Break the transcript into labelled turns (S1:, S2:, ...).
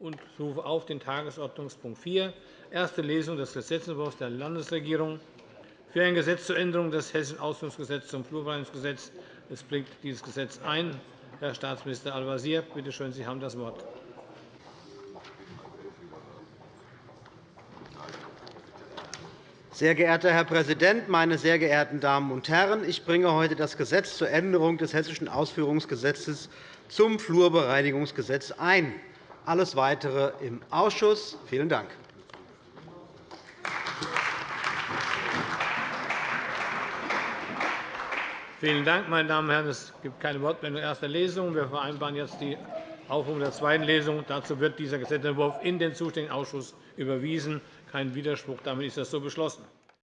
S1: und rufe auf den Tagesordnungspunkt 4, erste Lesung des Gesetzentwurfs der Landesregierung für ein Gesetz zur Änderung des Hessischen Ausführungsgesetzes zum Flurbereinigungsgesetz. Es bringt dieses Gesetz ein. Herr Staatsminister Al-Wazir, bitte schön, Sie haben das Wort.
S2: Sehr geehrter Herr Präsident, meine sehr geehrten Damen und Herren! Ich bringe heute das Gesetz zur Änderung des Hessischen Ausführungsgesetzes zum Flurbereinigungsgesetz ein. Alles Weitere im Ausschuss. Vielen Dank.
S1: Vielen Dank, meine Damen und Herren. Es gibt keine Wortmeldung in erster Lesung. Wir vereinbaren jetzt die Aufrufung der zweiten Lesung. Dazu wird dieser Gesetzentwurf in den zuständigen Ausschuss überwiesen. Kein Widerspruch. Damit ist das so beschlossen.